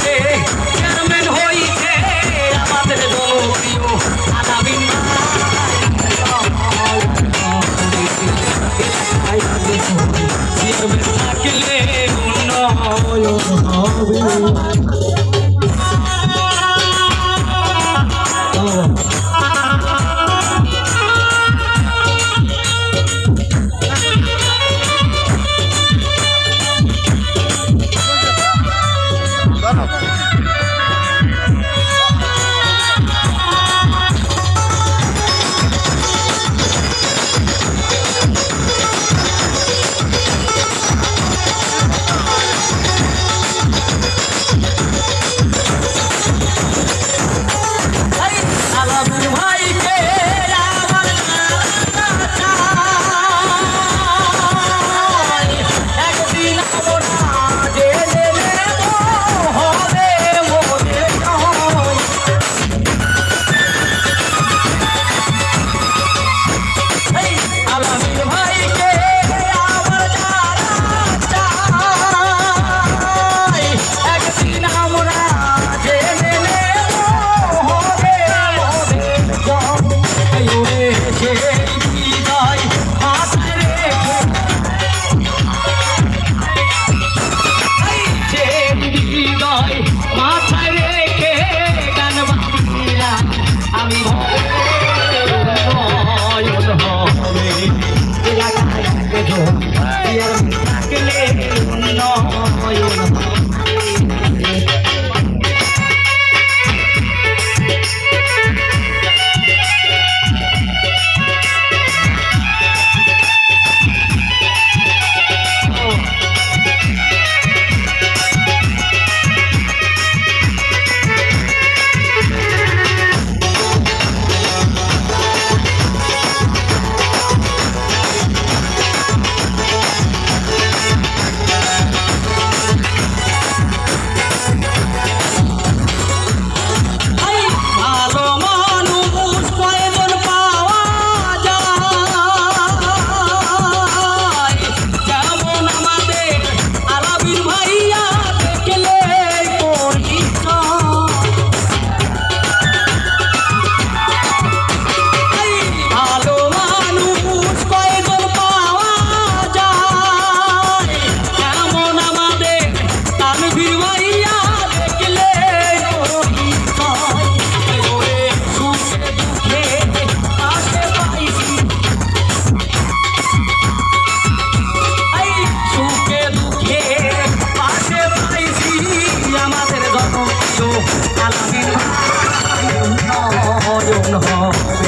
হইতে চেয়ারম্যান হইতে আমাদের জনপ্রিয় আলামিন চেয়ারম্যান থাকলে উন্নয়ন হবে 아, 나이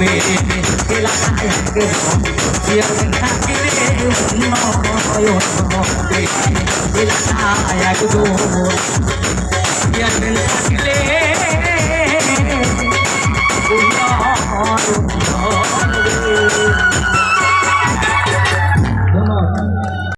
হবে এলাকায় একজন চেয়ারম্যান থাকলে উন্নয়ন হবে এলাকায় একজন চেয়ারম্যান থাকলে